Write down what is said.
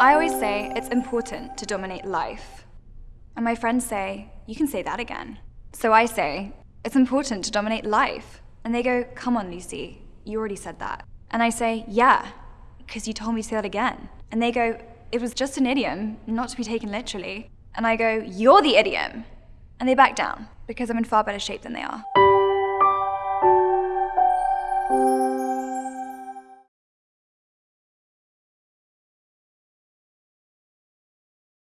I always say it's important to dominate life. And my friends say, you can say that again. So I say, it's important to dominate life. And they go, come on, Lucy, you already said that. And I say, yeah, because you told me to say that again. And they go, it was just an idiom, not to be taken literally. And I go, you're the idiom. And they back down because I'm in far better shape than they are.